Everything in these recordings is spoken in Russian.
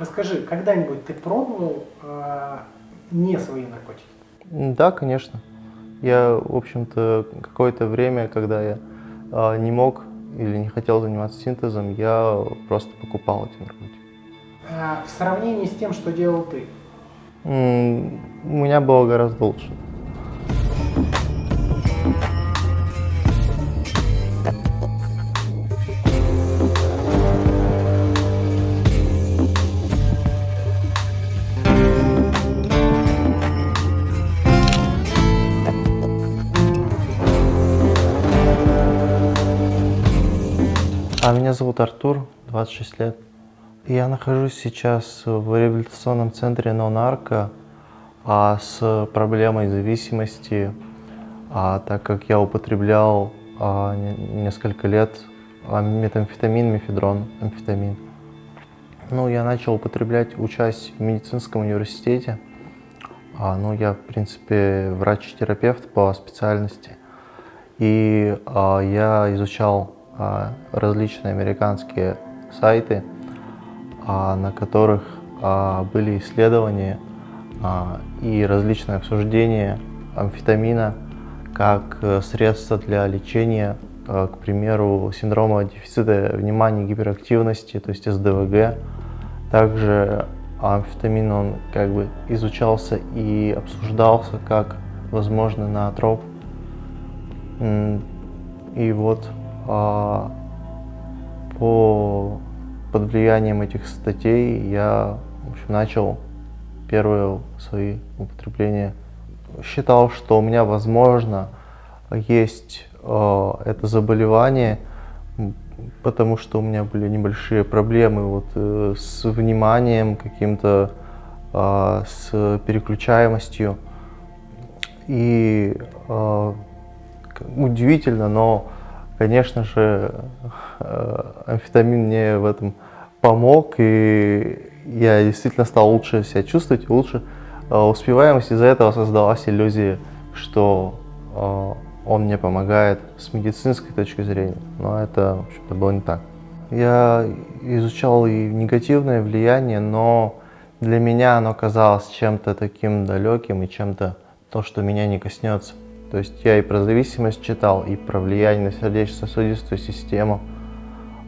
Расскажи, когда-нибудь ты пробовал э, не свои наркотики? Да, конечно. Я, в общем-то, какое-то время, когда я э, не мог или не хотел заниматься синтезом, я просто покупал эти наркотики. А в сравнении с тем, что делал ты? У меня было гораздо лучше. А меня зовут Артур, 26 лет. Я нахожусь сейчас в реабилитационном центре «Нонарко» а, с проблемой зависимости, а, так как я употреблял а, несколько лет а, метамфетамин, мефедрон, амфетамин. Ну, я начал употреблять, учась в медицинском университете. А, ну, я, в принципе, врач-терапевт по специальности. И а, я изучал различные американские сайты, а, на которых а, были исследования и различные обсуждения амфетамина как э, средство для лечения, к примеру, синдрома дефицита внимания и гиперактивности, то есть СДВГ. Также амфетамин он как бы изучался и обсуждался как возможный наотроп. И вот а, по, под влиянием этих статей я в общем, начал первые свои употребления. Считал, что у меня, возможно, есть э, это заболевание, потому что у меня были небольшие проблемы вот, э, с вниманием каким-то, э, с переключаемостью. И э, удивительно, но Конечно же, э, амфетамин мне в этом помог, и я действительно стал лучше себя чувствовать, лучше э, успеваемость. Из-за этого создалась иллюзия, что э, он мне помогает с медицинской точки зрения, но это, в общем-то, было не так. Я изучал и негативное влияние, но для меня оно казалось чем-то таким далеким и чем-то то, что меня не коснется. То есть я и про зависимость читал, и про влияние на сердечно-сосудистую систему,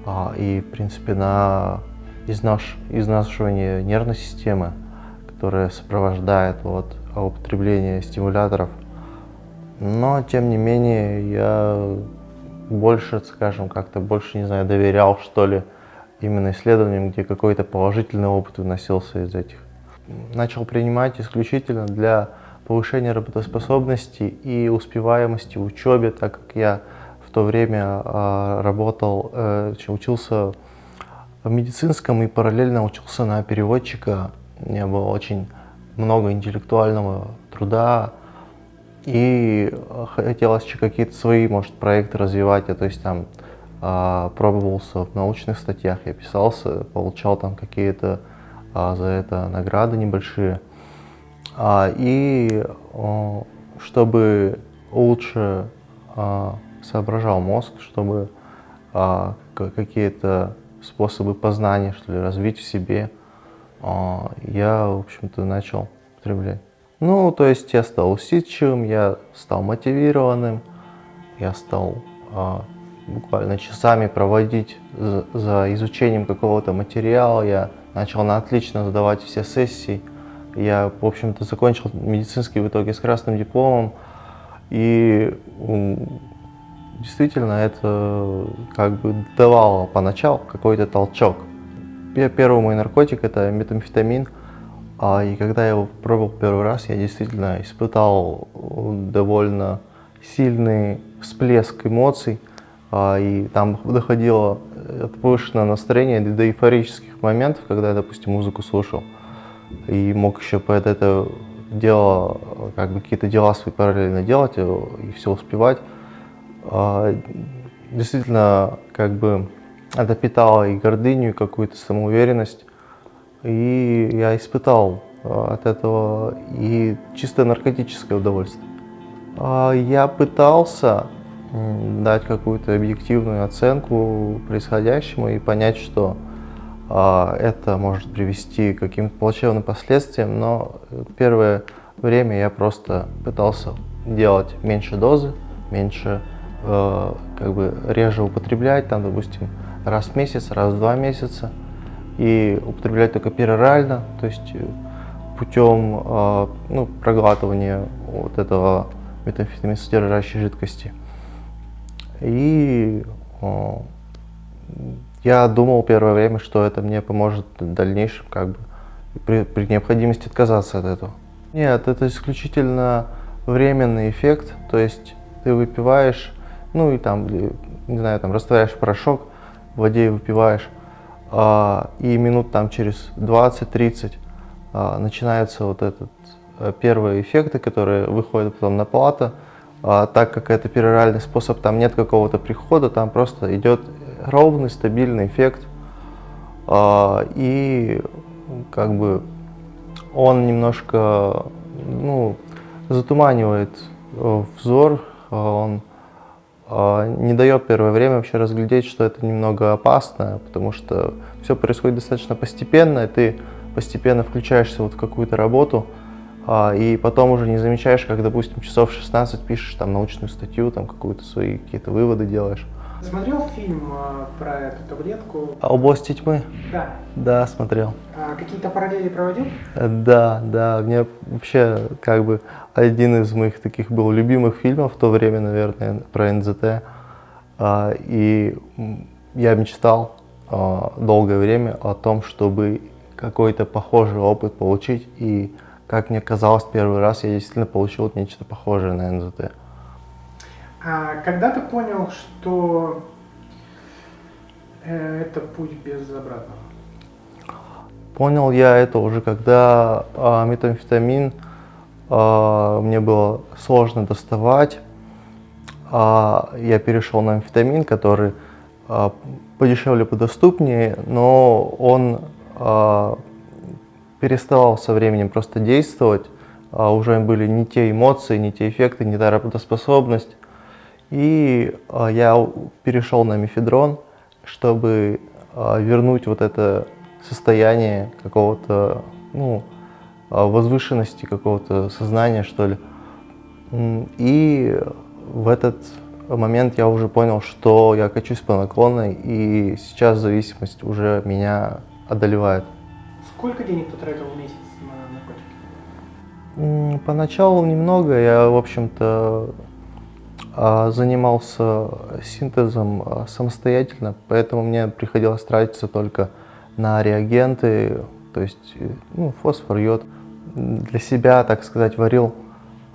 а, и, в принципе, на изнаш... изнашивание нервной системы, которая сопровождает вот, употребление стимуляторов. Но, тем не менее, я больше, скажем, как-то больше, не знаю, доверял, что ли, именно исследованиям, где какой-то положительный опыт выносился из этих. Начал принимать исключительно для повышение работоспособности и успеваемости в учебе, так как я в то время э, работал, э, учился в медицинском и параллельно учился на переводчика. У меня было очень много интеллектуального труда, и хотелось еще какие-то свои, может, проекты развивать. Я, то есть там э, пробовался в научных статьях, я писался, получал там какие-то э, за это награды небольшие. А, и чтобы лучше а, соображал мозг, чтобы а, какие-то способы познания, что ли, развить в себе, я, в общем-то, начал употреблять. Ну, то есть я стал усидчивым, я стал мотивированным, я стал буквально часами проводить за, за изучением какого-то материала, я начал на отлично сдавать все сессии, я, в общем-то, закончил медицинский в итоге с красным дипломом. И действительно это как бы давало поначалу какой-то толчок. Первый мой наркотик это метамфетамин. А, и когда я его пробовал первый раз, я действительно испытал довольно сильный всплеск эмоций. А, и там доходило от повышенного настроения до эйфорических моментов, когда я, допустим, музыку слушал и мог еще под это дело, как бы какие-то дела свои параллельно делать э, и все успевать. А, действительно, как бы это питало и гордыню, и какую-то самоуверенность. И я испытал э, от этого и чисто наркотическое удовольствие. А, я пытался дать какую-то объективную оценку происходящему и понять, что это может привести к каким-то плачевным последствиям, но первое время я просто пытался делать меньше дозы, меньше, э, как бы реже употреблять, там, допустим, раз в месяц, раз в два месяца, и употреблять только перорально, то есть э, путем э, ну, проглатывания вот этого метамфетамин содержащей жидкости. И я думал первое время, что это мне поможет в дальнейшем как бы при, при необходимости отказаться от этого. Нет, это исключительно временный эффект, то есть ты выпиваешь, ну и там, не знаю, там растворяешь порошок в воде и выпиваешь, а, и минут там через 20-30 а, начинаются вот этот а, первые эффекты, которые выходят потом на плата, а, так как это пероральный способ, там нет какого-то прихода, там просто идет ровный, стабильный эффект, а, и как бы он немножко, ну, затуманивает э, взор, э, он э, не дает первое время вообще разглядеть, что это немного опасно, потому что все происходит достаточно постепенно, и ты постепенно включаешься вот в какую-то работу, а, и потом уже не замечаешь, как, допустим, часов 16 пишешь там научную статью, там какую-то свои какие-то выводы делаешь. Смотрел фильм э, про эту таблетку? А «Область тьмы»? Да. Да, смотрел. А какие-то параллели проводил? Да, да. Мне вообще как бы один из моих таких был любимых фильмов в то время, наверное, про НЗТ. А, и я мечтал а, долгое время о том, чтобы какой-то похожий опыт получить. И, как мне казалось, первый раз я действительно получил нечто похожее на НЗТ. А когда ты понял, что э, это путь без обратного? Понял я это уже, когда а, метамфетамин а, мне было сложно доставать. А, я перешел на амфетамин, который а, подешевле, подоступнее, но он а, переставал со временем просто действовать. А, уже были не те эмоции, не те эффекты, не та работоспособность. И а, я перешел на мефедрон, чтобы а, вернуть вот это состояние какого-то, ну, а, возвышенности, какого-то сознания, что ли. И в этот момент я уже понял, что я качусь по наклонной, и сейчас зависимость уже меня одолевает. Сколько денег ты тратил в месяц на наркотики? Поначалу немного. Я, в общем-то, занимался синтезом а, самостоятельно, поэтому мне приходилось тратиться только на реагенты, то есть э, ну, фосфор, йод. Для себя, так сказать, варил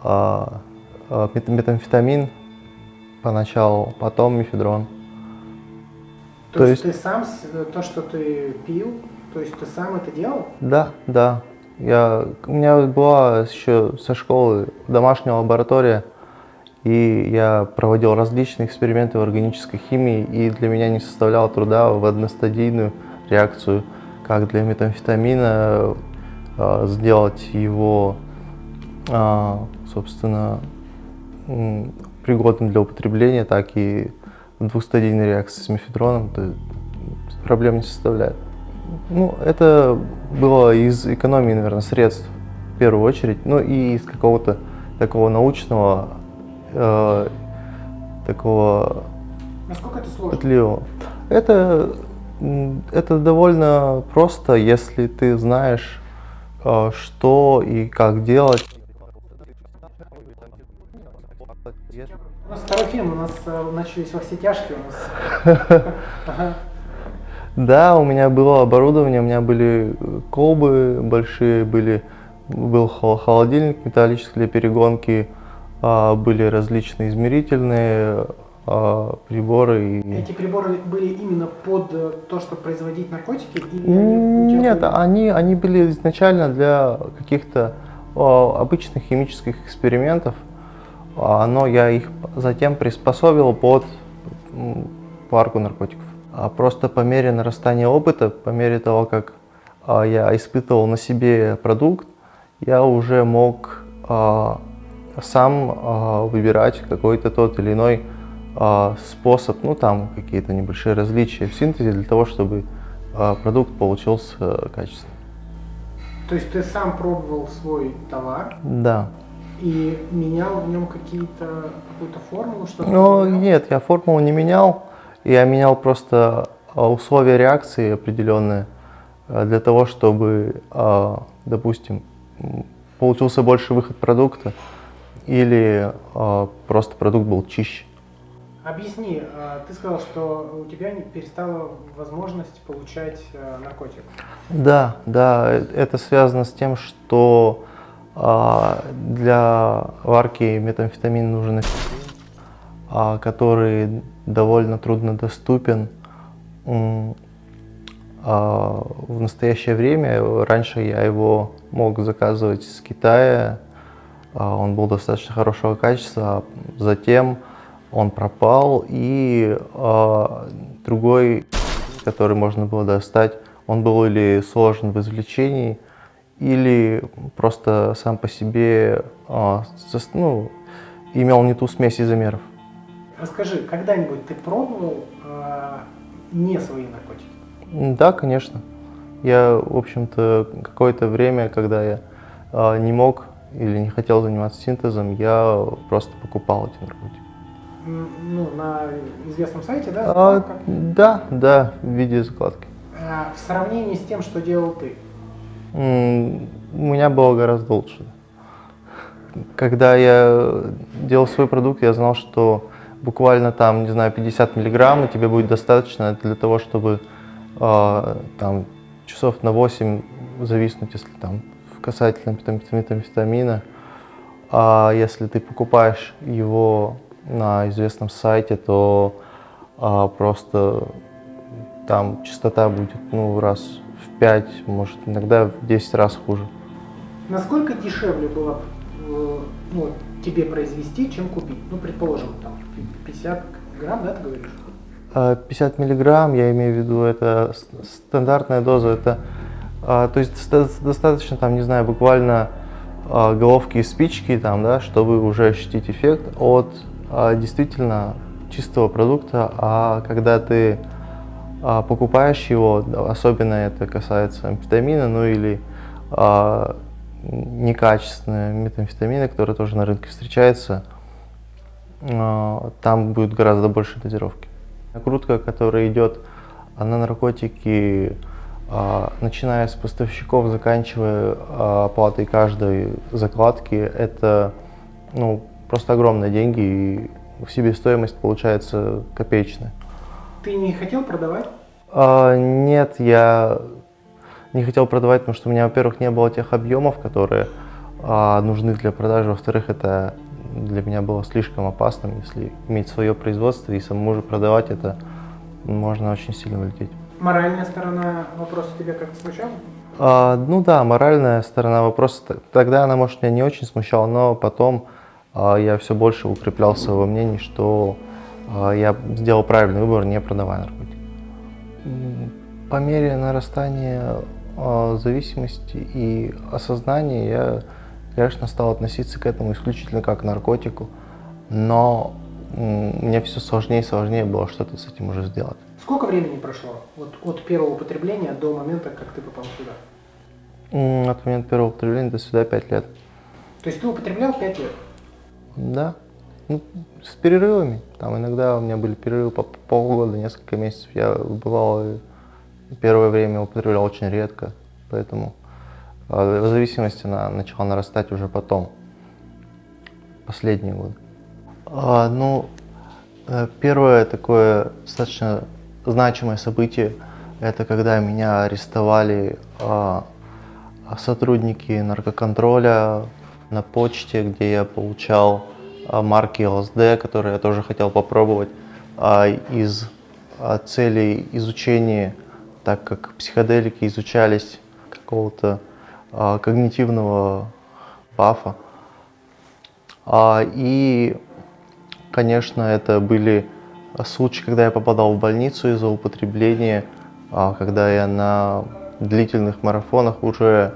а, метамфетамин поначалу, потом мефедрон. То, то есть, есть ты сам, то, что ты пил, то есть ты сам это делал? Да, да. Я, у меня была еще со школы домашняя лаборатория, и я проводил различные эксперименты в органической химии, и для меня не составляло труда в одностадийную реакцию, как для метамфетамина, э, сделать его, э, собственно, пригодным для употребления, так и двухстадийной реакции с мефедроном, то проблем не составляет. Ну, это было из экономии, наверное, средств в первую очередь, ну и из какого-то такого научного э, такого Насколько это сложно? пытливого. Это, это довольно просто, если ты знаешь, э, что и как делать. У нас второй фильм, у нас э, начались во все тяжкие у нас. Да, у меня было оборудование, у меня были колбы большие, были, был холодильник металлический для перегонки, были различные измерительные а, приборы. Эти приборы были именно под э, то, чтобы производить наркотики? Или они Нет, они, они были изначально для каких-то обычных химических экспериментов, но я их затем приспособил под парку наркотиков. А просто по мере нарастания опыта, по мере того, как я испытывал на себе продукт, я уже мог сам э, выбирать какой-то тот или иной э, способ, ну там какие-то небольшие различия в синтезе для того, чтобы а, продукт получился качественным. То есть ты сам пробовал свой товар? Да. И менял в нем какие-то какую-то формулу, что Ну нет, я формулу не менял. Я менял просто а, условия реакции определенные а, для того, чтобы, допустим, получился больше выход продукта или просто продукт был чище. Объясни, а, ты сказал, что у тебя перестала возможность получать э, наркотик. Да, да, это связано с тем, что а, для варки метамфетамин нужен а, который довольно трудно доступен. В настоящее время, раньше я его мог заказывать с Китая, он был достаточно хорошего качества, затем он пропал, и э, другой, который можно было достать, он был или сложен в извлечении, или просто сам по себе э, ну, имел не ту смесь изомеров. Расскажи, когда-нибудь ты пробовал э, не свои наркотики? Да, конечно. Я, в общем-то, какое-то время, когда я э, не мог или не хотел заниматься синтезом, я просто покупал эти наркотики ну, на известном сайте, да? А, да, да, в виде закладки. А, в сравнении с тем, что делал ты? У меня было гораздо лучше. Когда я делал свой продукт, я знал, что буквально там, не знаю, 50 миллиграмм, и тебе будет достаточно для того, чтобы э, там часов на 8 зависнуть, если там касательно метамфетамина. А если ты покупаешь его на известном сайте, то а, просто там частота будет ну, раз в 5, может иногда в 10 раз хуже. Насколько дешевле было э, ну, тебе произвести, чем купить? Ну, предположим, там 50 грамм, да, ты говоришь? 50 а, миллиграмм, я имею в виду, это стандартная доза, это, а, то есть достаточно, там, не знаю, буквально головки и спички, там, да, чтобы уже ощутить эффект от а, действительно чистого продукта, а когда ты а, покупаешь его, особенно это касается амфетамина, ну или а, некачественные метамфетамины, которые тоже на рынке встречаются, там будет гораздо больше дозировки. Накрутка, которая идет на наркотики, начиная с поставщиков, заканчивая оплатой каждой закладки, это ну, просто огромные деньги, и в себестоимость получается копеечная. Ты не хотел продавать? А, нет, я не хотел продавать, потому что у меня, во-первых, не было тех объемов, которые а, нужны для продажи, во-вторых, это для меня было слишком опасным, если иметь свое производство и самому же продавать это, можно очень сильно улететь. Моральная сторона вопроса тебя как-то смущала? А, ну да, моральная сторона вопроса, тогда она, может, меня не очень смущала, но потом а, я все больше укреплялся во мнении, что а, я сделал правильный выбор, не продавая наркотики. По мере нарастания а, зависимости и осознания я, конечно, стал относиться к этому исключительно как к наркотику, но мне все сложнее и сложнее было что-то с этим уже сделать. Сколько времени прошло вот, от первого употребления до момента, как ты попал сюда? От момента первого употребления до сюда 5 лет. То есть ты употреблял 5 лет? Да. Ну, с перерывами. Там иногда у меня были перерывы по полгода, несколько месяцев. Я бывал первое время употреблял очень редко, поэтому а, зависимость она начала нарастать уже потом, последние годы. А, ну, э, первое такое достаточно значимое событие, это когда меня арестовали а, сотрудники наркоконтроля на почте, где я получал а, марки ЛСД, которые я тоже хотел попробовать а, из а, целей изучения, так как психоделики изучались какого-то когнитивного бафа. И, конечно, это были случаи, когда я попадал в больницу из-за употребления, когда я на длительных марафонах уже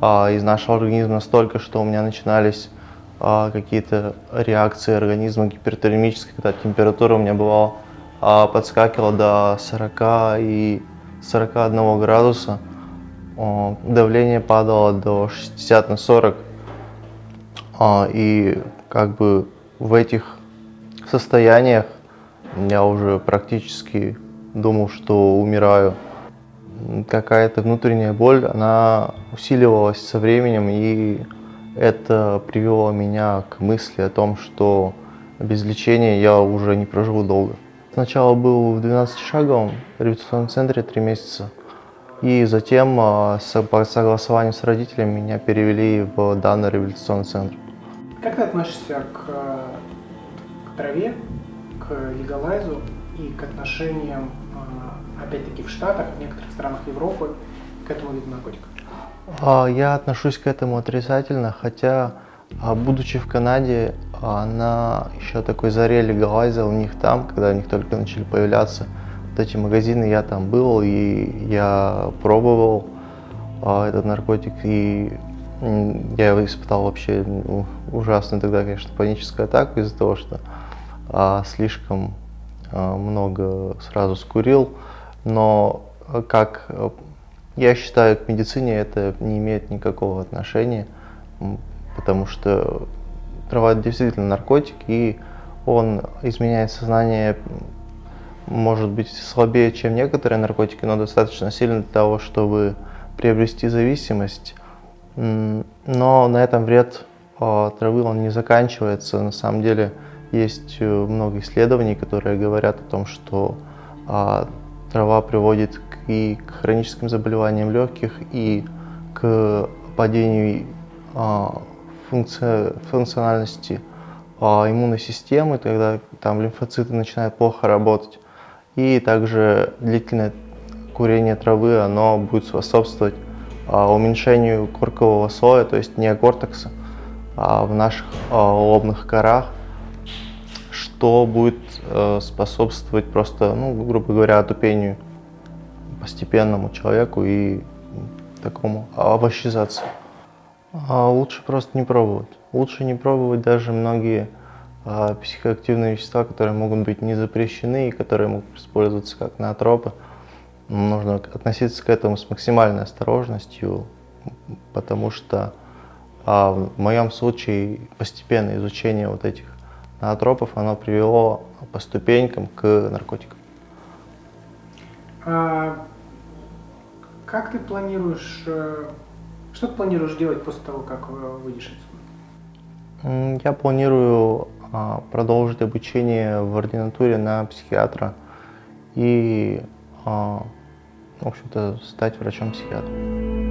а, из нашего организма настолько, что у меня начинались а, какие-то реакции организма гипертермические, когда температура у меня бывала а, подскакивала до 40 и 41 градуса, давление падало до 60 на 40, а, и как бы в этих состояниях я уже практически думал, что умираю. Какая-то внутренняя боль, она усиливалась со временем, и это привело меня к мысли о том, что без лечения я уже не проживу долго. Сначала был в 12-шаговом реабилитационном центре три месяца, и затем а, по согласованию с родителями меня перевели в данный реабилитационный центр. Как ты относишься к, к траве, к легалайзу и к отношениям, а, опять-таки, в Штатах, в некоторых странах Европы к этому виду наркотиков? А, я отношусь к этому отрицательно, хотя, а, будучи в Канаде, на еще такой заре легалайза у них там, когда у них только начали появляться вот эти магазины, я там был и я пробовал этот наркотик, и я испытал вообще ну, ужасно тогда, конечно, паническую атаку из-за того, что а, слишком а, много сразу скурил. Но как я считаю, к медицине это не имеет никакого отношения, потому что трава действительно наркотик, и он изменяет сознание, может быть, слабее, чем некоторые наркотики, но достаточно сильно для того, чтобы приобрести зависимость. Но на этом вред а, травы он не заканчивается. На самом деле есть э, много исследований, которые говорят о том, что а, трава приводит и к хроническим заболеваниям легких, и к падению а, функци функциональности иммунной системы, когда там лимфоциты начинают плохо работать. И также длительное курение травы, оно будет способствовать а, уменьшению коркового слоя, то есть неокортекса а, в наших а, лобных корах, что будет э, способствовать просто, ну, грубо говоря, отупению постепенному человеку и такому овощизации. лучше просто не пробовать. Лучше не пробовать даже многие психоактивные вещества, которые могут быть не запрещены и которые могут использоваться как наотропы нужно относиться к этому с максимальной осторожностью, потому что а в моем случае постепенное изучение вот этих ноотропов, оно привело по ступенькам к наркотикам. А как ты планируешь, э, что ты планируешь делать после того, как выйдешь отсюда? Я планирую а, продолжить обучение в ординатуре на психиатра и а, в общем-то, стать врачом-психиатром.